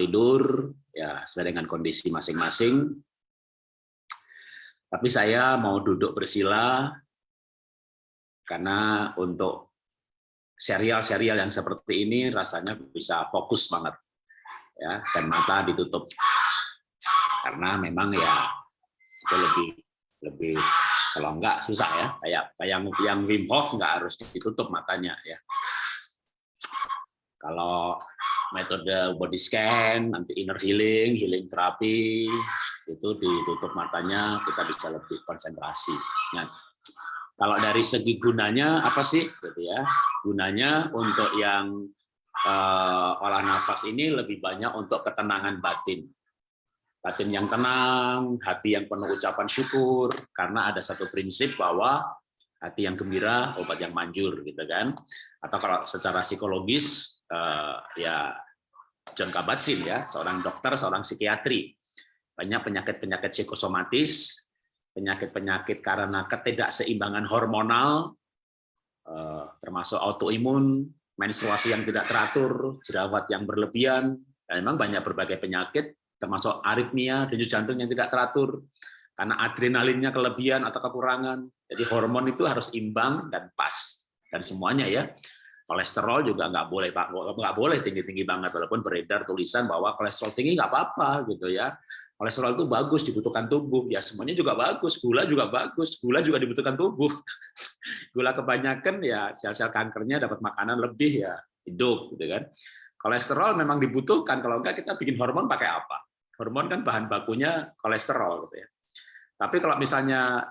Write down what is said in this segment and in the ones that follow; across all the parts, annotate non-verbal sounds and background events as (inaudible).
tidur ya sesuai dengan kondisi masing-masing. Tapi saya mau duduk bersila karena untuk serial-serial yang seperti ini rasanya bisa fokus banget ya dan mata ditutup karena memang ya itu lebih lebih kalau enggak susah ya kayak yang yang Wim Hof nggak harus ditutup matanya ya kalau metode body scan nanti inner healing healing terapi itu ditutup matanya kita bisa lebih konsentrasi. Nah, kalau dari segi gunanya apa sih? Gitu ya. Gunanya untuk yang uh, olah nafas ini lebih banyak untuk ketenangan batin. Batin yang tenang hati yang penuh ucapan syukur karena ada satu prinsip bahwa hati yang gembira obat yang manjur gitu kan. Atau kalau secara psikologis uh, ya John Kabat-Zinn ya seorang dokter seorang psikiatri banyak penyakit-penyakit psikosomatis penyakit-penyakit karena ketidakseimbangan hormonal, eh, termasuk autoimun, menstruasi yang tidak teratur, jerawat yang berlebihan, dan memang banyak berbagai penyakit, termasuk aritmia, denyut jantung yang tidak teratur, karena adrenalinnya kelebihan atau kekurangan. Jadi hormon itu harus imbang dan pas, dan semuanya ya. Kolesterol juga nggak boleh pak, nggak boleh tinggi tinggi banget, walaupun beredar tulisan bahwa kolesterol tinggi nggak apa-apa gitu ya. Kolesterol itu bagus dibutuhkan tubuh. Ya semuanya juga bagus gula juga bagus gula juga dibutuhkan tubuh. (laughs) Gula kebanyakan ya sel-sel kankernya dapat makanan lebih ya hidup gitu kan. Kolesterol memang dibutuhkan kalau enggak kita bikin hormon pakai apa? Hormon kan bahan bakunya kolesterol gitu ya. Tapi kalau misalnya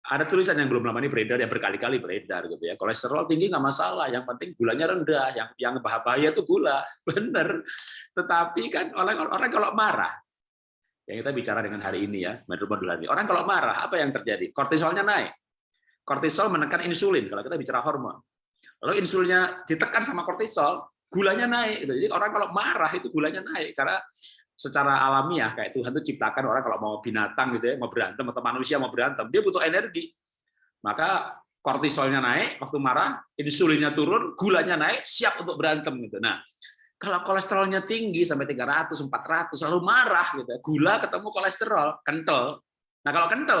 ada tulisan yang belum lama ini beredar ya berkali-kali beredar gitu ya kolesterol tinggi nggak masalah yang penting gulanya rendah yang yang bahaya itu gula (laughs) bener tetapi kan orang orang kalau marah yang kita bicara dengan hari ini ya, menurut modul hari Orang kalau marah, apa yang terjadi? Kortisolnya naik. Kortisol menekan insulin, kalau kita bicara hormon. Lalu insulinnya ditekan sama kortisol, gulanya naik. Jadi orang kalau marah itu gulanya naik, karena secara alamiah kayak Tuhan itu ciptakan orang kalau mau binatang gitu ya, mau berantem atau manusia mau berantem, dia butuh energi. Maka kortisolnya naik waktu marah, insulinnya turun, gulanya naik, siap untuk berantem gitu. Nah, kalau kolesterolnya tinggi sampai 300, 400, lalu marah gitu. Gula ketemu kolesterol, kental. Nah, kalau kental,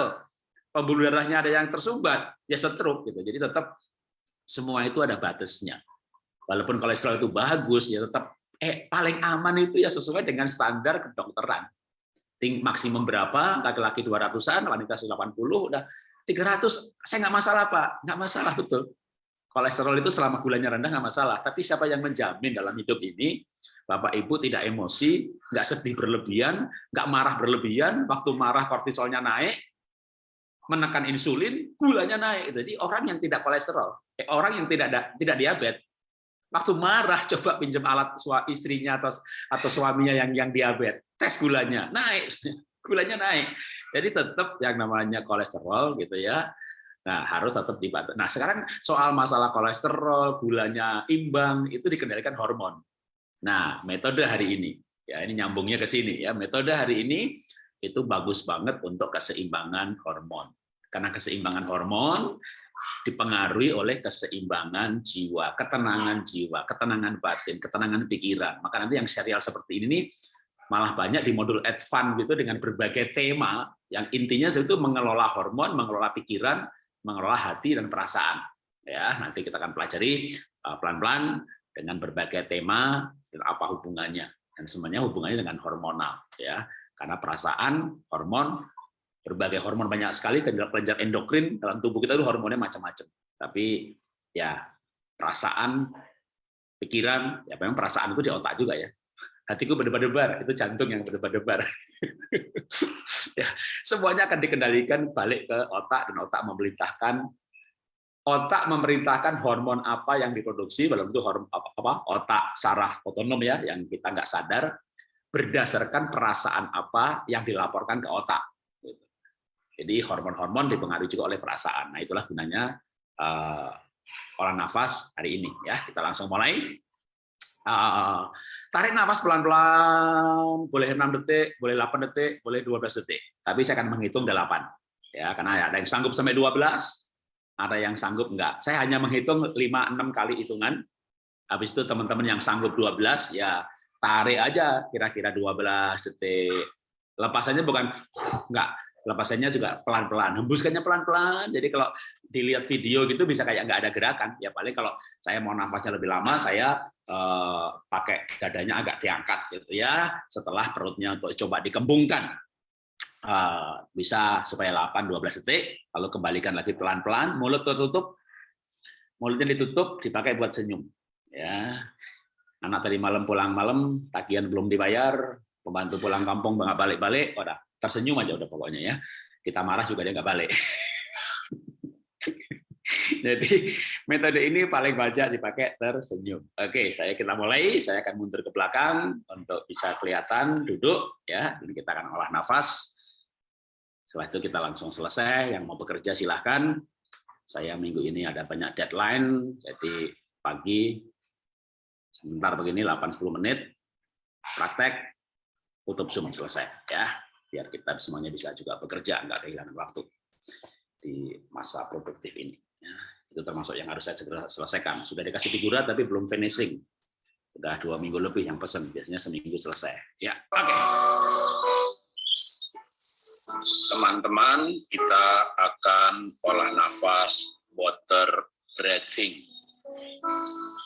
pembuluh darahnya ada yang tersumbat, ya stroke gitu. Jadi tetap semua itu ada batasnya. Walaupun kolesterol itu bagus, ya tetap eh paling aman itu ya sesuai dengan standar kedokteran. Ting maksimum berapa? Laki-laki 200-an, wanita 180, udah 300, saya nggak masalah, Pak. Nggak masalah, betul kolesterol itu selama gulanya rendah nggak masalah. Tapi siapa yang menjamin dalam hidup ini Bapak Ibu tidak emosi, nggak sedih berlebihan, nggak marah berlebihan, waktu marah kortisolnya naik, menekan insulin, gulanya naik. Jadi orang yang tidak kolesterol, eh, orang yang tidak tidak diabetes, waktu marah coba pinjam alat istrinya atau atau suaminya yang yang diabetes, tes gulanya naik, (laughs) gulanya naik. Jadi tetap yang namanya kolesterol gitu ya Nah, harus tetap dibantu. Nah, sekarang soal masalah kolesterol, gulanya imbang, itu dikendalikan hormon. Nah, metode hari ini, ya ini nyambungnya ke sini ya. Metode hari ini itu bagus banget untuk keseimbangan hormon. Karena keseimbangan hormon dipengaruhi oleh keseimbangan jiwa, ketenangan jiwa, ketenangan batin, ketenangan pikiran. Maka nanti yang serial seperti ini malah banyak di modul advance gitu dengan berbagai tema yang intinya itu mengelola hormon, mengelola pikiran, mengelola hati dan perasaan. Ya, nanti kita akan pelajari uh, pelan-pelan dengan berbagai tema dan apa hubungannya dan semuanya hubungannya dengan hormonal ya. Karena perasaan, hormon, berbagai hormon banyak sekali kelenjar endokrin dalam tubuh kita itu hormonnya macam-macam. Tapi ya perasaan, pikiran, ya memang perasaan itu di otak juga ya hatiku berdebar-debar, itu jantung yang berdebar-debar. (laughs) ya, semuanya akan dikendalikan balik ke otak dan otak memerintahkan otak memerintahkan hormon apa yang diproduksi dalam itu hormon apa, apa otak saraf otonom ya yang kita nggak sadar berdasarkan perasaan apa yang dilaporkan ke otak. Jadi hormon-hormon dipengaruhi juga oleh perasaan. Nah itulah gunanya uh, olah nafas hari ini ya. Kita langsung mulai. Uh, tarik nafas pelan-pelan, boleh 6 detik, boleh 8 detik, boleh 12 detik. Tapi saya akan menghitung 8. Ya, karena ada yang sanggup sampai 12, ada yang sanggup enggak. Saya hanya menghitung 5 6 kali hitungan. Habis itu teman-teman yang sanggup 12 ya tarik aja kira-kira 12 detik. Lepasannya bukan enggak, lepasannya juga pelan-pelan, hembuskannya pelan-pelan. Jadi kalau dilihat video gitu bisa kayak nggak ada gerakan. Ya paling kalau saya mau nafasnya lebih lama, saya eh, pakai dadanya agak diangkat gitu ya. Setelah perutnya untuk coba dikembungkan, eh, bisa supaya 8-12 detik. Lalu kembalikan lagi pelan-pelan, mulut tertutup, mulutnya ditutup, dipakai buat senyum. Ya, anak tadi malam pulang malam, tagihan belum dibayar, pembantu pulang kampung nggak balik-balik, udah tersenyum aja udah pokoknya ya. Kita marah juga dia nggak balik. (laughs) Jadi metode ini paling banyak dipakai tersenyum. Oke, saya kita mulai. Saya akan mundur ke belakang untuk bisa kelihatan duduk ya. Ini kita akan olah nafas. Setelah itu kita langsung selesai. Yang mau bekerja silahkan. Saya minggu ini ada banyak deadline, jadi pagi sebentar begini 8-10 menit praktek tutup Zoom selesai ya biar kita semuanya bisa juga bekerja, nggak kehilangan waktu di masa produktif ini. Ya, itu termasuk yang harus saya segera selesaikan. Sudah dikasih figura tapi belum finishing. Sudah dua minggu lebih yang pesen, biasanya seminggu selesai. Ya, oke. Okay. Teman-teman, kita akan olah nafas water breathing.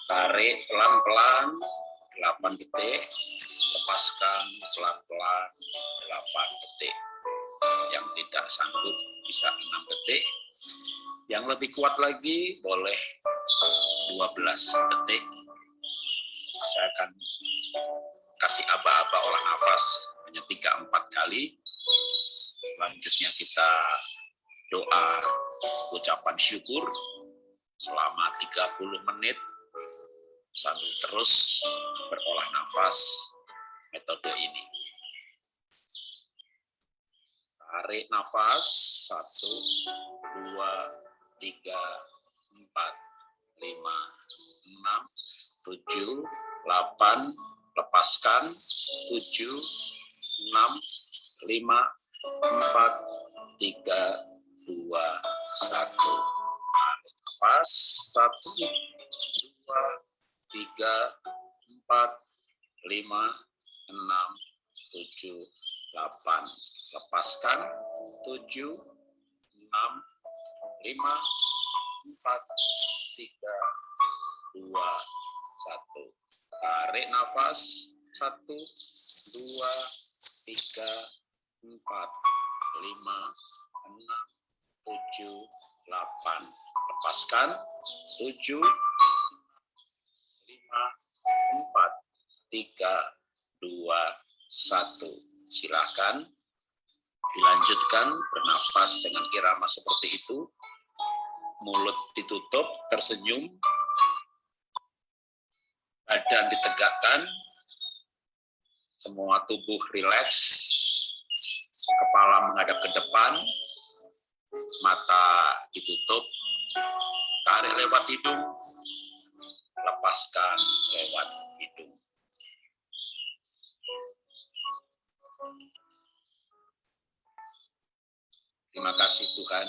Tarik pelan-pelan 8 detik, lepaskan pelan-pelan 8 detik. Yang tidak sanggup bisa 6 detik. Yang lebih kuat lagi boleh 12 detik. Saya akan kasih aba-aba olah nafas hanya 3-4 kali. Selanjutnya kita doa ucapan syukur selama 30 menit sambil terus berolah nafas metode ini. Tarik nafas, satu, dua, tiga, empat, lima, enam, tujuh, delapan, lepaskan, tujuh, enam, lima, empat, tiga, dua, satu. Tarik nafas, satu, dua, tiga, empat, lima, enam, tujuh, delapan. Lepaskan, tujuh, enam, lima, empat, tiga, dua, satu. Tarik nafas, satu, dua, tiga, empat, lima, enam, tujuh, delapan. Lepaskan, tujuh, empat, tiga, dua, satu. Silakan dilanjutkan bernafas dengan irama seperti itu. Mulut ditutup, tersenyum. Badan ditegakkan. Semua tubuh rileks. Kepala menghadap ke depan. Mata ditutup. Tarik lewat hidung lepaskan lewat hidung. Terima kasih Tuhan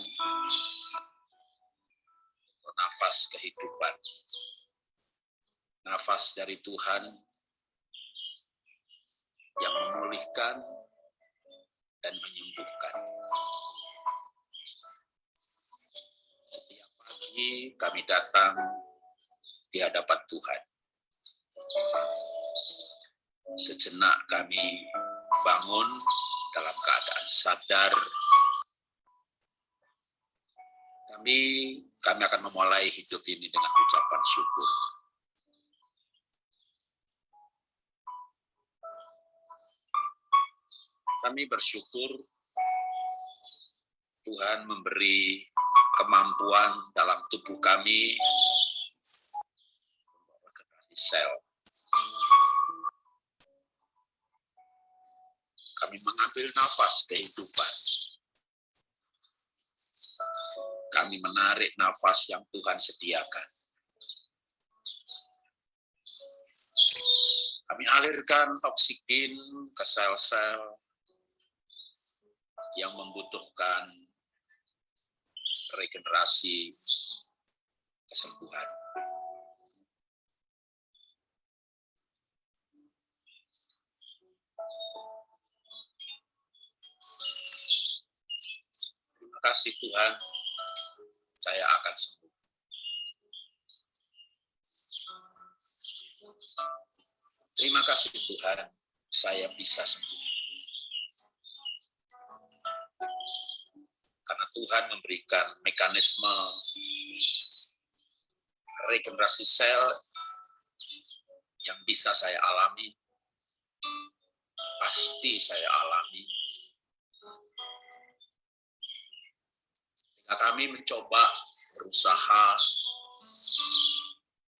nafas kehidupan. Nafas dari Tuhan yang memulihkan dan menyembuhkan. Setiap pagi kami datang di hadapan Tuhan. Sejenak kami bangun dalam keadaan sadar. Kami kami akan memulai hidup ini dengan ucapan syukur. Kami bersyukur Tuhan memberi kemampuan dalam tubuh kami sel. Kami mengambil nafas kehidupan. Kami menarik nafas yang Tuhan sediakan. Kami alirkan oksigen ke sel-sel yang membutuhkan regenerasi kesembuhan. Kasih Tuhan, saya akan sembuh. Terima kasih Tuhan, saya bisa sembuh. Karena Tuhan memberikan mekanisme regenerasi sel yang bisa saya alami, pasti saya alami. Nah, kami mencoba berusaha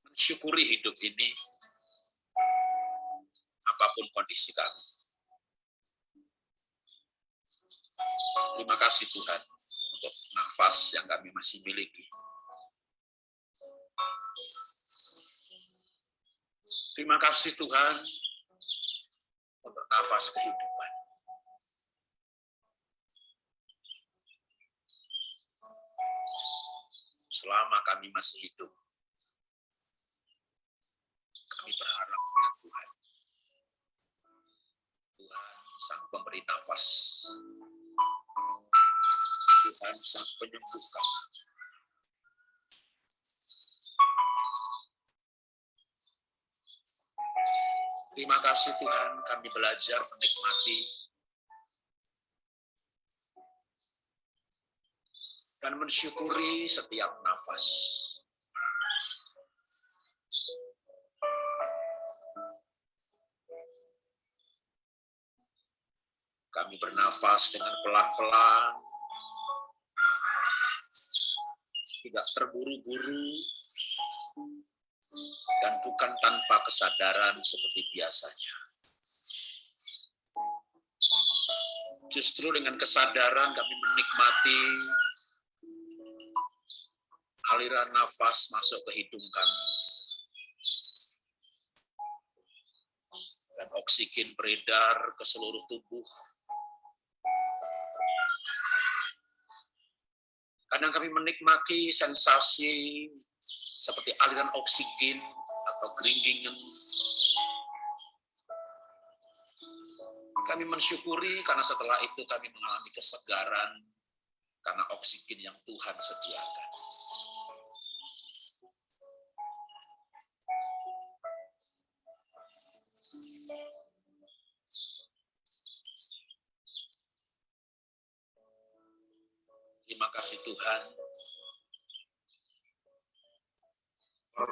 mensyukuri hidup ini, apa pun kondisi kami. Terima kasih Tuhan untuk nafas yang kami masih miliki. Terima kasih Tuhan untuk nafas kehidupan. Selama kami masih hidup, kami berharap pada Tuhan. Tuhan sang pemberi nafas. Tuhan sang penyembuh kami. Terima kasih Tuhan, kami belajar menikmati dan mensyukuri setiap nafas. Kami bernafas dengan pelan-pelan, tidak terburu-buru, dan bukan tanpa kesadaran seperti biasanya. Justru dengan kesadaran kami menikmati aliran nafas masuk ke hidung kami. Dan oksigen beredar ke seluruh tubuh. Kadang kami menikmati sensasi seperti aliran oksigen atau geringgingan. Kami mensyukuri karena setelah itu kami mengalami kesegaran karena oksigen yang Tuhan sediakan.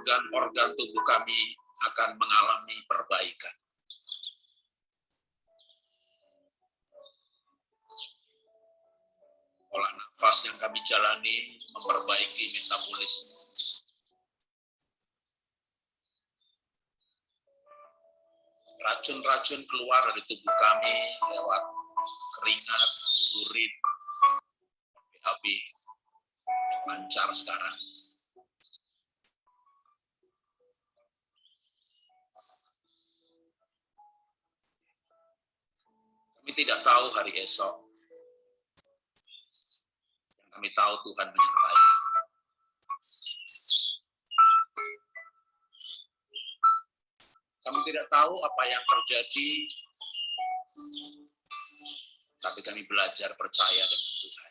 Organ-organ tubuh kami akan mengalami perbaikan. Olah nafas yang kami jalani memperbaiki metabolisme. Racun-racun keluar dari tubuh kami lewat keringat, urin, BAB lancar sekarang. Kami tidak tahu hari esok. Yang kami tahu Tuhan menyertai. Kami tidak tahu apa yang terjadi, tapi kami belajar percaya dengan Tuhan.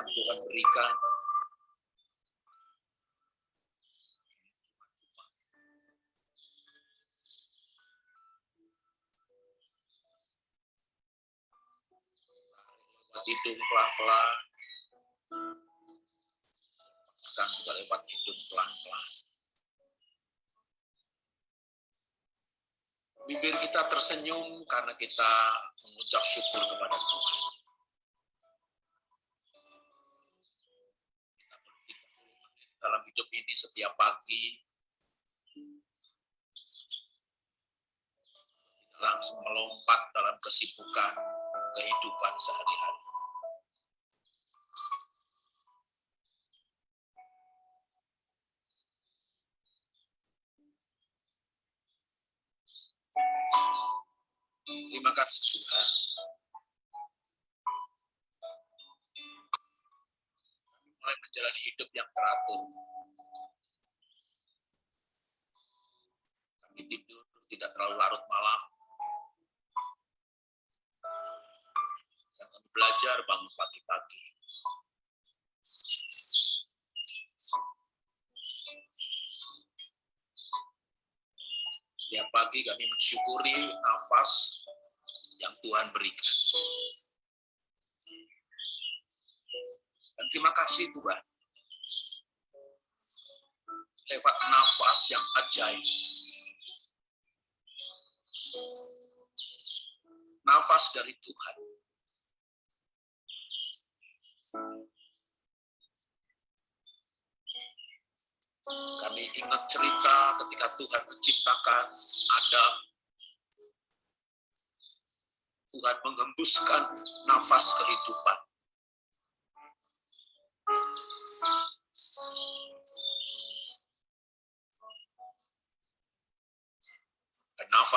Yang Tuhan berikan. Lewat hidung pelan-pelan. Sekarang juga lewat hidung pelan-pelan. Bibir kita tersenyum karena kita mengucap syukur kepada Tuhan. ini setiap pagi langsung melompat dalam kesibukan kehidupan sehari-hari. Terima kasih Tuhan. Mulai menjalani hidup yang teratur. Kami tidur tidak terlalu larut malam. Kami belajar bangun pagi-pagi. Setiap pagi kami mensyukuri nafas yang Tuhan berikan. Dan terima kasih Tuhan. Lewat nafas yang ajaib. Nafas dari Tuhan. Kami ingat cerita ketika Tuhan menciptakan Adam. Tuhan mengembuskan nafas kehidupan.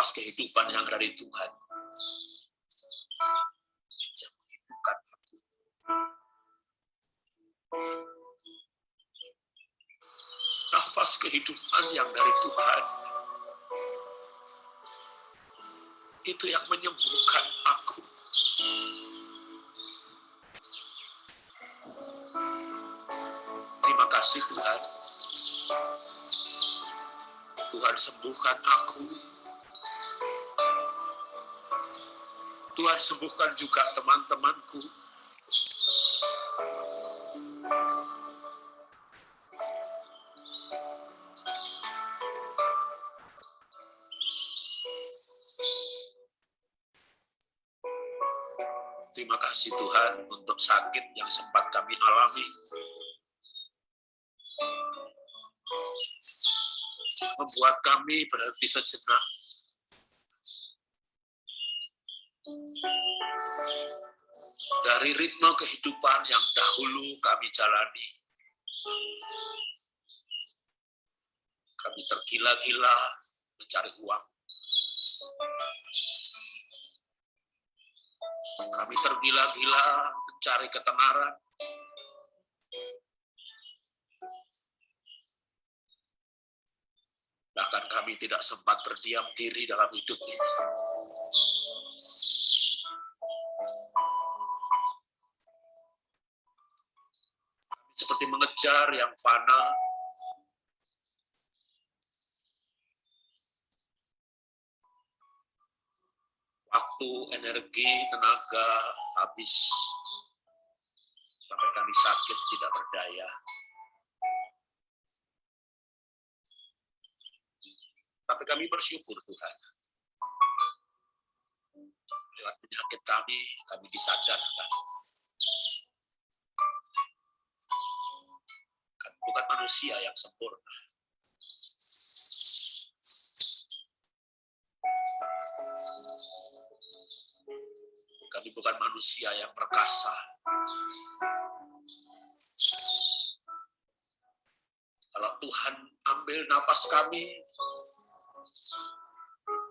Nafas kehidupan yang dari Tuhan. Nafas kehidupan yang dari Tuhan. Itu yang menyembuhkan aku. Terima kasih Tuhan. Tuhan sembuhkan aku. Tuhan sembuhkan juga teman-temanku. Terima kasih Tuhan untuk sakit yang sempat kami alami. Membuat kami berhenti sejenak. Ritme kehidupan yang dahulu kami jalani. Kami tergila-gila mencari uang. Kami tergila-gila mencari ketenaran. Bahkan kami tidak sempat berdiam diri dalam hidup ini. Mengejar yang fana, waktu, energi, tenaga habis sampai kami sakit tidak berdaya. Tapi kami bersyukur Tuhan. Lewat penyakit kami, kami disadarkan. Bukan manusia yang sempurna. Kami bukan manusia yang perkasa. Kalau Tuhan ambil nafas kami,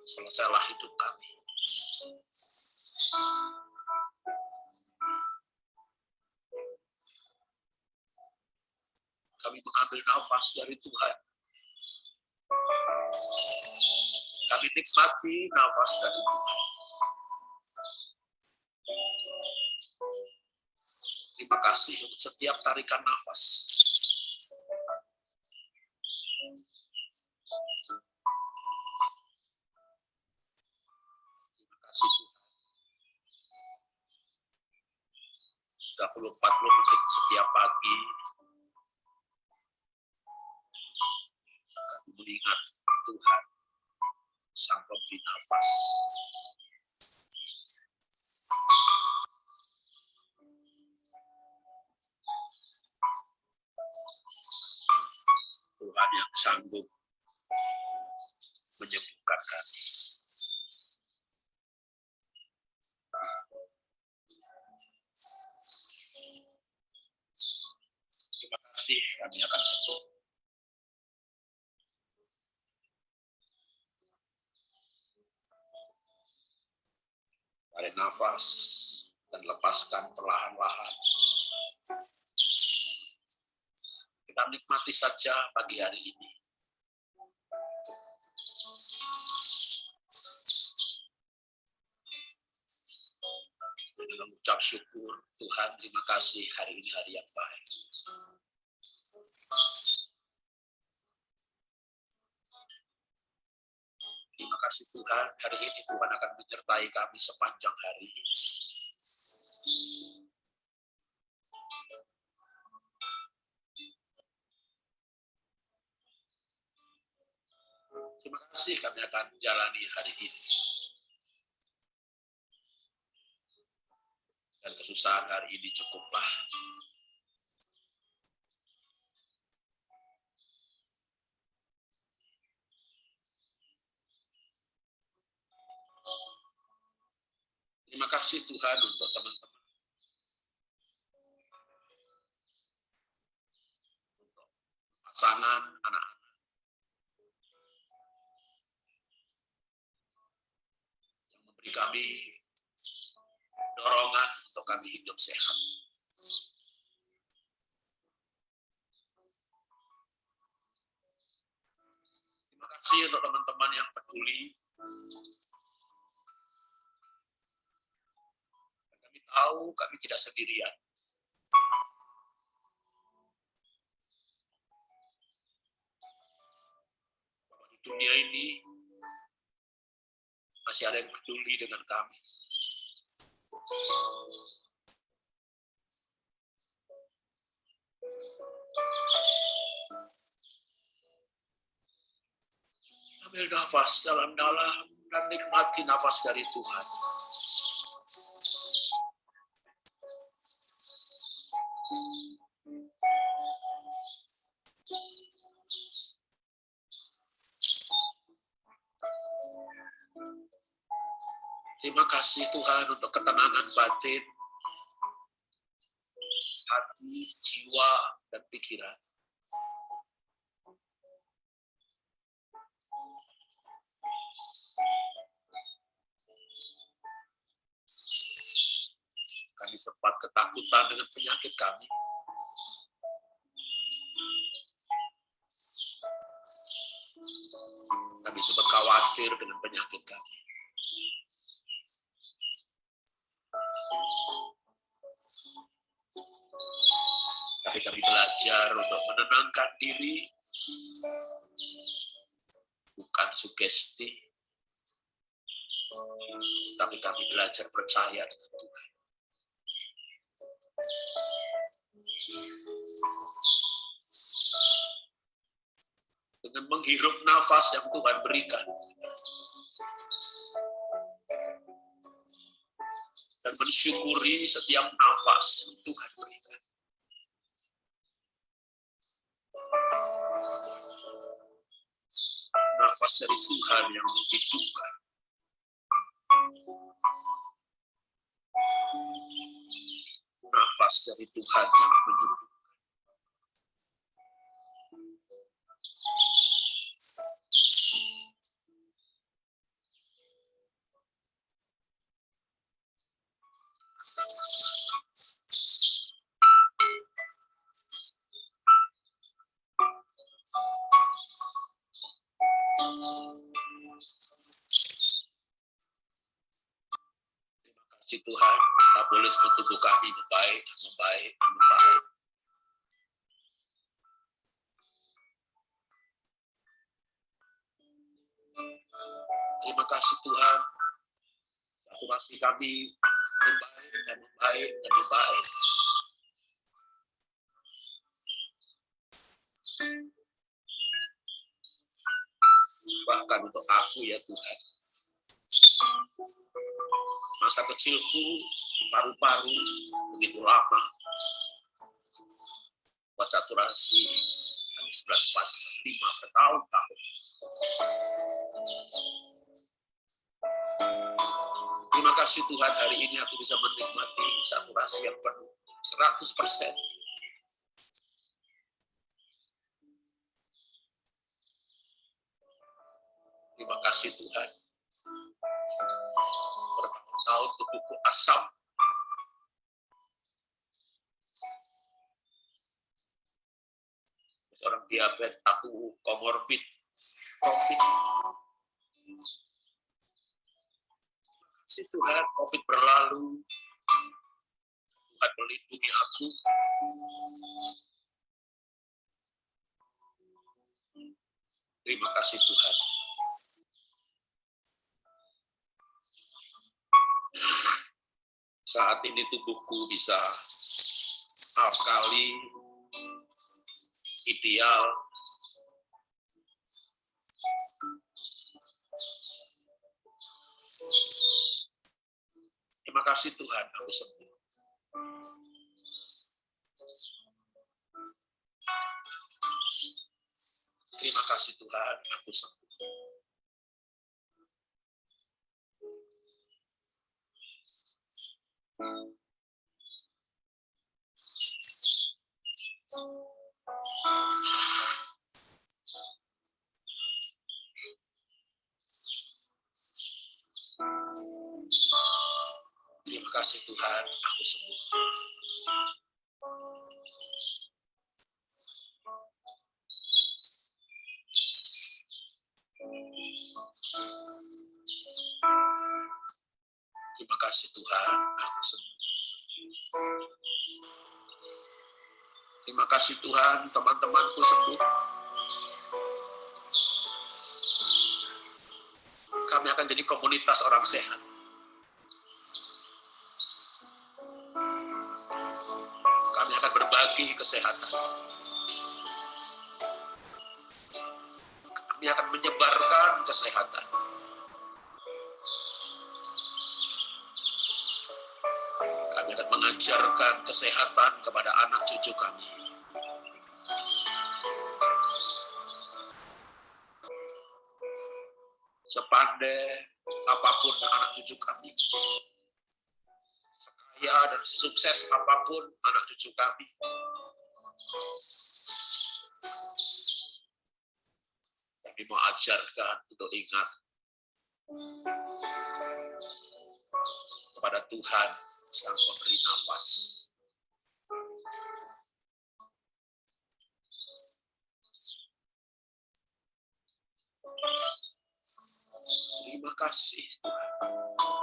selesailah hidup kami. Kami mengambil nafas dari Tuhan. Kami nikmati nafas dari Tuhan. Terima kasih untuk setiap tarikan nafas. Perlahan-lahan. Kita nikmati saja pagi hari ini. Dengan ucap syukur, Tuhan terima kasih hari ini hari yang baik. Terima kasih Tuhan, hari ini Tuhan akan menyertai kami sepanjang hari. Terima kasih kami akan jalani hari ini. Dan kesusahan hari ini cukuplah. Terima kasih Tuhan untuk teman-teman. Pasangan, anak-anak. Yang memberi kami dorongan untuk kami hidup sehat. Terima kasih untuk teman-teman yang peduli kami tahu kami tidak sendirian. Dunia ini masih ada yang peduli dengan kami. Ambil nafas dalam-dalam dan nikmati nafas dari Tuhan. Terima kasih Tuhan untuk ketenangan batin, hati, jiwa, dan pikiran. Kami sempat ketakutan dengan penyakit kami. Kami sempat khawatir dengan penyakit kami. Tapi kami belajar untuk menenangkan diri, bukan sugesti, tapi kami belajar percaya dengan Tuhan. Dengan menghirup nafas yang Tuhan berikan, dan mensyukuri setiap nafas yang Tuhan berikan. Dari Tuhan yang menghidupkan. Nafas dari Tuhan yang menyembuhkan. Terima kasih Tuhan, saturasi kami membaik dan membaik dan membaik. Bahkan untuk aku ya Tuhan, masa kecilku paru-paru begitu lama buat saturasi kami 945 bertahun-tahun. Terima kasih Tuhan hari ini aku bisa menikmati saturasi yang penuh 100%. Terima kasih Tuhan bertahun tubuhku asam. diabetes, aku komorbid. Si Tuhan, COVID berlalu. Tuhan melindungi aku. Terima kasih Tuhan. Saat ini tubuhku bisa alkali, ideal, Kasih Tuhan, aku sembuh. Terima kasih Tuhan, aku sembuh. Terima kasih Tuhan, aku sembuh. Terima kasih Tuhan, aku sembuh. Terima kasih Tuhan, teman-temanku sembuh. Kami akan jadi komunitas orang sehat. Kami akan berbagi kesehatan. Kami akan menyebarkan kesehatan. Kami akan mengajarkan kesehatan kepada anak cucu kami. Sepandai apa pun anak cucu kami, sekaya dan sesukses apa pun anak cucu kami, kami mau ajarkan untuk ingat kepada Tuhan yang memberi nafas. Terima kasih Tuhan.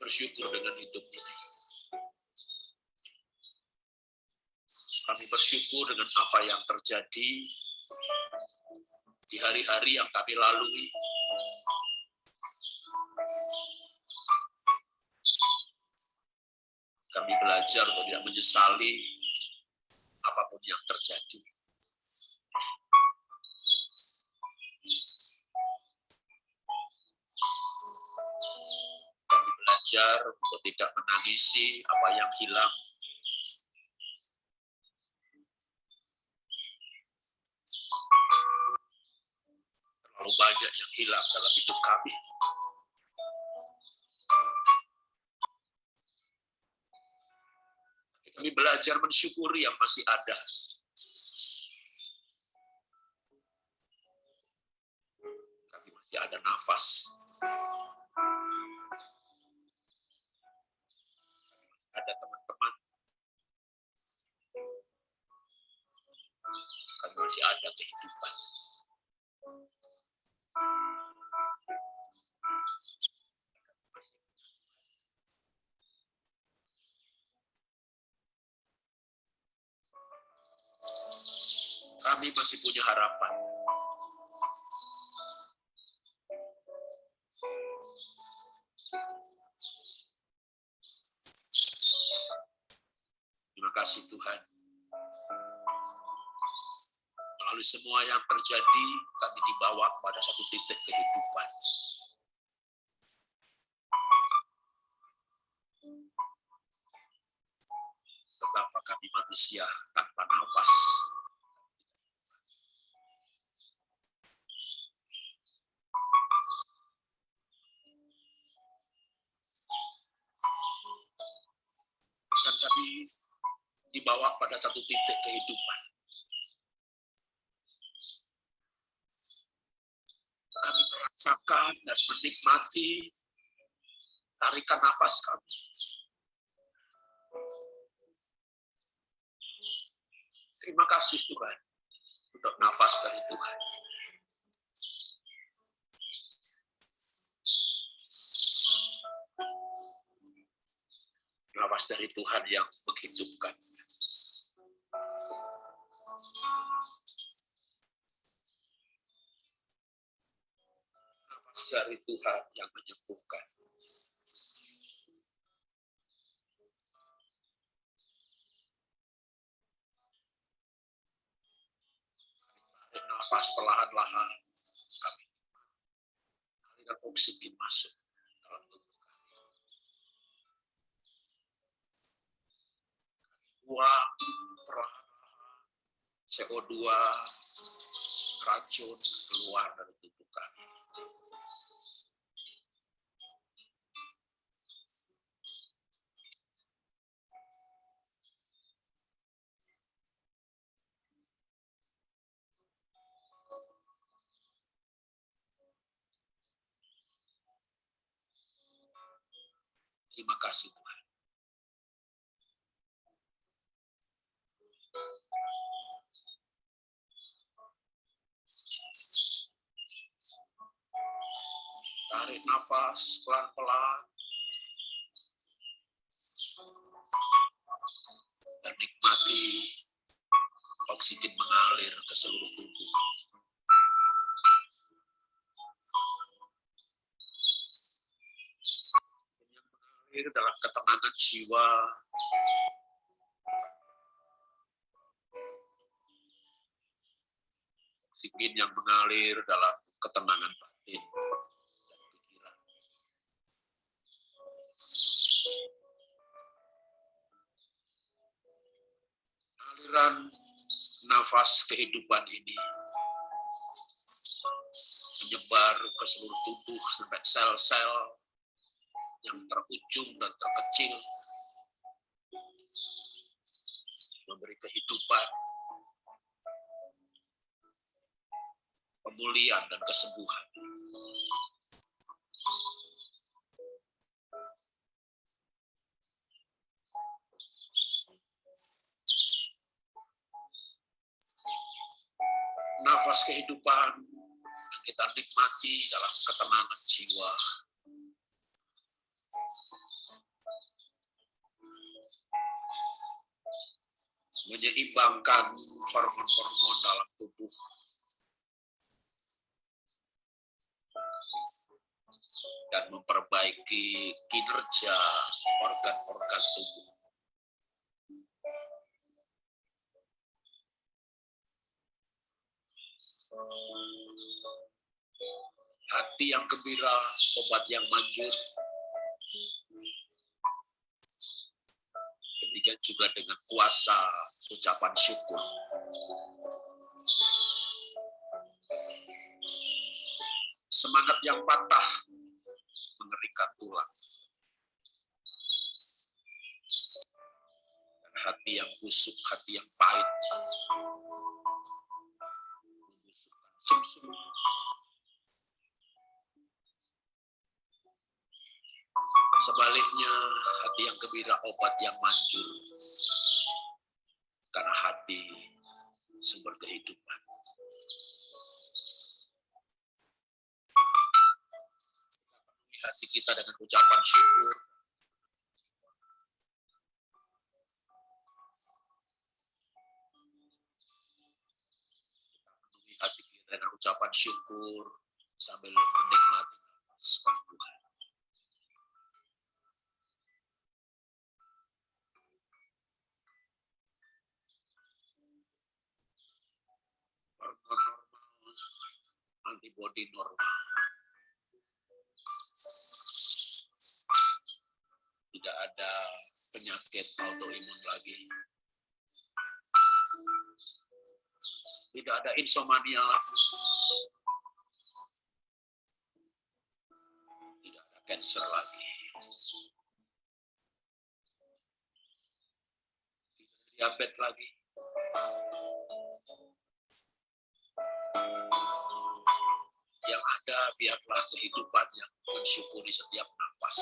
Bersyukur dengan hidup ini. Kami bersyukur dengan apa yang terjadi di hari-hari yang kami lalui. Kami belajar untuk tidak menyesali apa pun yang terjadi. Belajar untuk tidak menangisi apa yang hilang. Terlalu banyak yang hilang dalam hidup kami. Kami belajar mensyukuri yang masih ada. Manusia tanpa nafas. Dan kami dibawa pada satu titik kehidupan. Kami merasakan dan menikmati tarikan nafas kami. Terima kasih Tuhan untuk nafas dari Tuhan. Nafas dari Tuhan yang menghidupkan. Nafas dari Tuhan yang menyembuhkan. Nafas perlahan-lahan kami aliran oksigen masuk dalam tubuh kami. Perlahan-lahan CO2 racun keluar dari tubuh kami. Jiwa. Oksigen yang mengalir dalam ketenangan batin dan pikiran. Aliran nafas kehidupan ini menyebar ke seluruh tubuh sampai sel-sel yang terujung dan terkecil. Memberi kehidupan pemulihan dan kesembuhan. Nafas kehidupan kita nikmati dalam ketenangan jiwa menyeimbangkan hormon-hormon dalam tubuh. Dan memperbaiki kinerja organ-organ tubuh. Hati yang gembira, obat yang manjur, demikian juga dengan kuasa ucapan syukur. Semangat yang patah mengerikan tulang. Dan hati yang busuk, hati yang pahit. Yang gembira obat yang manjur. Karena hati sumber kehidupan. Hati kita dengan ucapan syukur. Hati kita dengan ucapan syukur sambil menikmati nafas penyakit autoimun lagi. Tidak ada insomnia lagi. Tidak ada cancer lagi. Tidak ada diabetes lagi. yang ada biarlah kehidupan yang mensyukuri setiap nafas.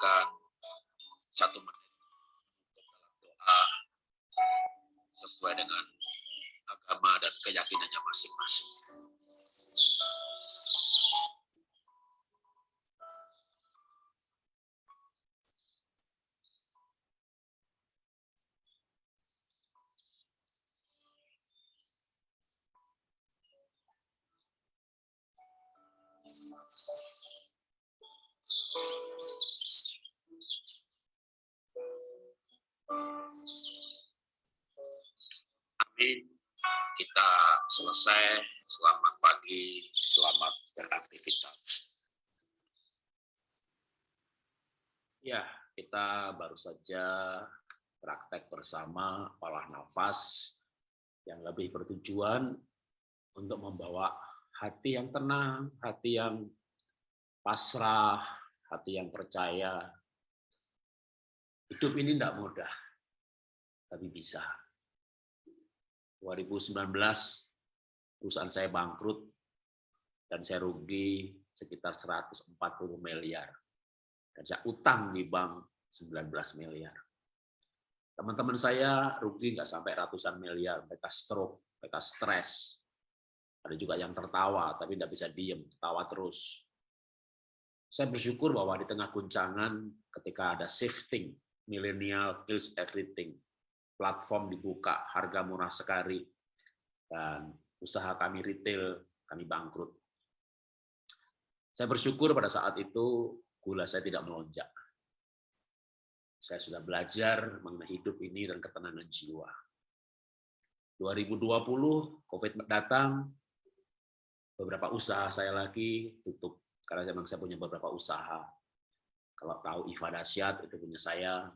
Teman-teman baru saja praktek bersama olah nafas yang lebih bertujuan untuk membawa hati yang tenang, hati yang pasrah, hati yang percaya. Hidup ini tidak mudah, tapi bisa. 2019 perusahaan saya bangkrut dan saya rugi sekitar 140 miliar. Dan saya utang di bank 19 miliar. Teman-teman saya rugi nggak sampai ratusan miliar, mereka stroke, mereka stres. Ada juga yang tertawa, tapi tidak bisa diem, tertawa terus. Saya bersyukur bahwa di tengah guncangan ketika ada shifting, millennial kills everything, platform dibuka, harga murah sekali, dan usaha kami retail, kami bangkrut. Saya bersyukur pada saat itu gula saya tidak melonjak. Saya sudah belajar mengenai hidup ini dan ketenangan jiwa. 2020, COVID datang, beberapa usaha saya lagi tutup, karena memang saya punya beberapa usaha. Kalau tahu Iva Dasyat, itu punya saya.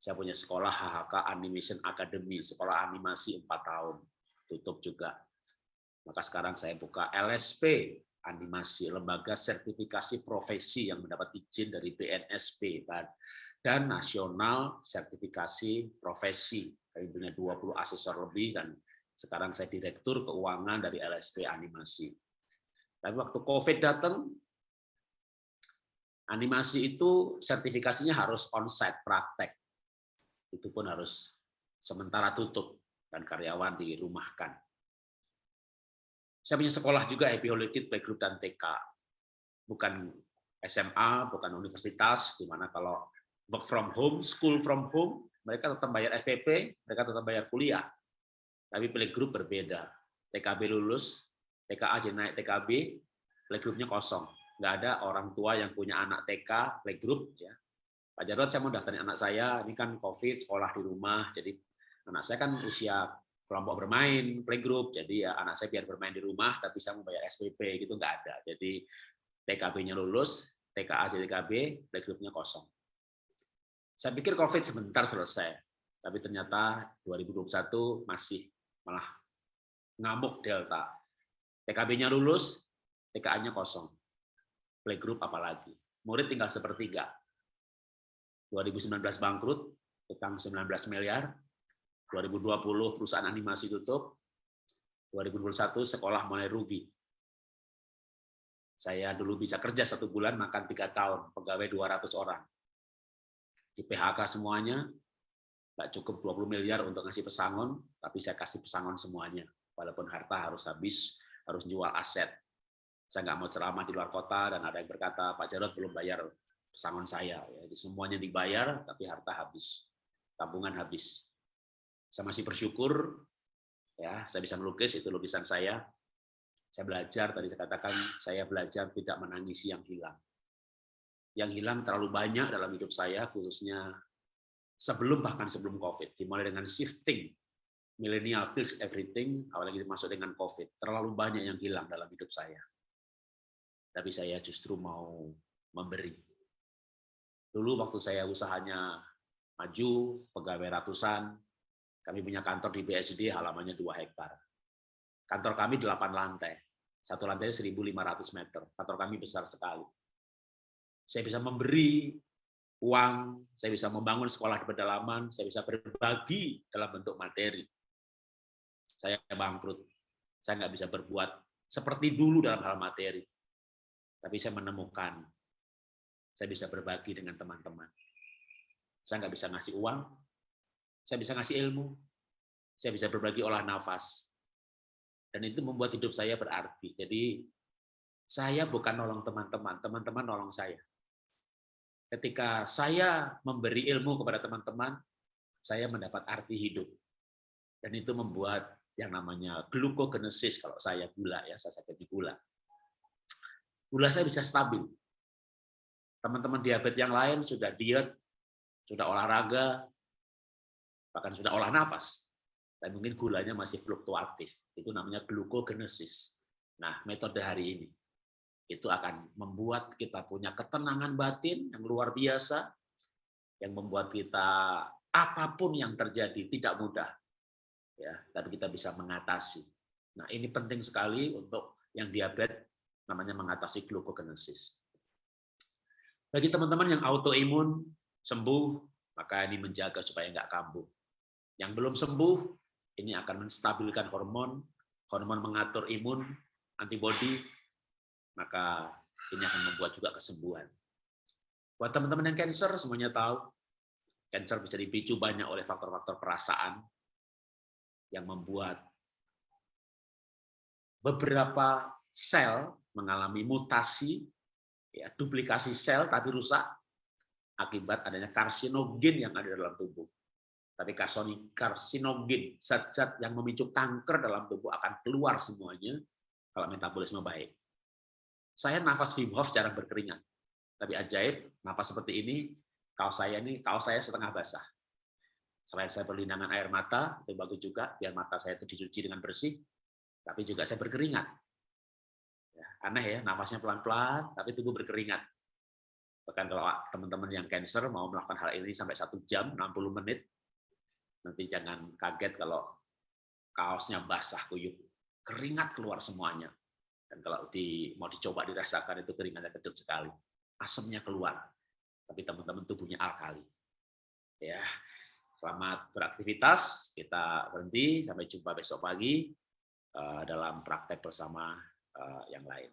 Saya punya sekolah HHK Animation Academy, sekolah animasi 4 tahun, tutup juga. Maka sekarang saya buka LSP, animasi, lembaga sertifikasi profesi yang mendapat izin dari BNSP, dan nasional sertifikasi profesi. Kami punya 20 asesor lebih, dan sekarang saya direktur keuangan dari LSP Animasi. Tapi waktu COVID datang, animasi itu sertifikasinya harus on-site, praktek. Itu pun harus sementara tutup, dan karyawan dirumahkan. Saya punya sekolah juga Happy Kid Playgroup dan TK. Bukan SMA, bukan universitas, di mana kalau work from home, school from home, mereka tetap bayar SPP, mereka tetap bayar kuliah. Tapi playgroup berbeda. TKB lulus, TKA jadi naik TKB, playgroupnya kosong. Nggak ada orang tua yang punya anak TK, playgroup. Ya. Pak Jarod, saya mau daftarin anak saya, ini kan COVID, sekolah di rumah, jadi anak saya kan usia kelompok bermain, playgroup, jadi ya anak saya biar bermain di rumah, tapi saya mau bayar SPP, gitu nggak ada. Jadi TKB-nya lulus, TKA jadi TKB, playgroupnya kosong. Saya pikir COVID sebentar selesai, tapi ternyata 2021 masih malah ngamuk Delta. TKB-nya lulus, TKA-nya kosong. Playgroup apalagi. Murid tinggal sepertiga. 2019 bangkrut, utang 19 miliar. 2020 perusahaan animasi tutup. 2021 sekolah mulai rugi. Saya dulu bisa kerja satu bulan, makan tiga tahun, pegawai 200 orang di PHK semuanya, nggak cukup 20 miliar untuk ngasih pesangon, tapi saya kasih pesangon semuanya. Walaupun harta harus habis, harus jual aset. Saya nggak mau ceramah di luar kota, dan ada yang berkata, Pak Jarod belum bayar pesangon saya. Jadi semuanya dibayar, tapi harta habis. Tabungan habis. Saya masih bersyukur, ya saya bisa melukis, itu lukisan saya. Saya belajar, tadi saya katakan, saya belajar tidak menangisi yang hilang yang hilang terlalu banyak dalam hidup saya, khususnya sebelum bahkan sebelum COVID. Dimulai dengan shifting, millennial pills everything, apalagi masuk dengan COVID. Terlalu banyak yang hilang dalam hidup saya. Tapi saya justru mau memberi. Dulu waktu saya usahanya maju, pegawai ratusan, kami punya kantor di BSD halamannya 2 hektar. Kantor kami 8 lantai. Satu lantai 1.500 meter. Kantor kami besar sekali saya bisa memberi uang, saya bisa membangun sekolah di pedalaman, saya bisa berbagi dalam bentuk materi. Saya bangkrut, saya nggak bisa berbuat seperti dulu dalam hal materi. Tapi saya menemukan, saya bisa berbagi dengan teman-teman. Saya nggak bisa ngasih uang, saya bisa ngasih ilmu, saya bisa berbagi olah nafas. Dan itu membuat hidup saya berarti. Jadi saya bukan nolong teman-teman, teman-teman nolong saya. Ketika saya memberi ilmu kepada teman-teman, saya mendapat arti hidup. Dan itu membuat yang namanya glukogenesis kalau saya gula ya, saya jadi gula. Gula saya bisa stabil. Teman-teman diabetes yang lain sudah diet, sudah olahraga, bahkan sudah olah nafas. Dan mungkin gulanya masih fluktuatif. Itu namanya glukogenesis. Nah, metode hari ini itu akan membuat kita punya ketenangan batin yang luar biasa, yang membuat kita apa pun yang terjadi tidak mudah, ya, tapi kita bisa mengatasi. Nah, ini penting sekali untuk yang diabetes namanya mengatasi glukogenesis. Bagi teman-teman yang autoimun sembuh, maka ini menjaga supaya nggak kambuh. Yang belum sembuh, ini akan menstabilkan hormon, hormon mengatur imun, antibodi, maka ini akan membuat juga kesembuhan. Buat teman-teman yang cancer, semuanya tahu, cancer bisa dipicu banyak oleh faktor-faktor perasaan, yang membuat beberapa sel mengalami mutasi, ya, duplikasi sel tapi rusak akibat adanya karsinogen yang ada dalam tubuh. Tapi karsinogen, zat-zat yang memicu kanker dalam tubuh akan keluar semuanya kalau metabolisme baik. Saya nafas Wim Hof jarang berkeringat. Tapi ajaib, nafas seperti ini, kaos saya ini, kaos saya setengah basah. Selain saya perlindangan air mata, itu bagus juga, biar mata saya itu dicuci dengan bersih, tapi juga saya berkeringat. Ya, aneh ya, nafasnya pelan-pelan, tapi tubuh berkeringat. Bahkan kalau teman-teman yang cancer mau melakukan hal ini sampai satu jam, 60 menit, nanti jangan kaget kalau kaosnya basah kuyup, keringat keluar semuanya. Dan kalau di, mau dicoba dirasakan itu keringatnya kecil sekali, asamnya keluar. Tapi teman-teman tubuhnya alkali. Ya, Selamat beraktivitas. Kita berhenti. Sampai jumpa besok pagi eh, dalam praktek bersama eh, yang lain.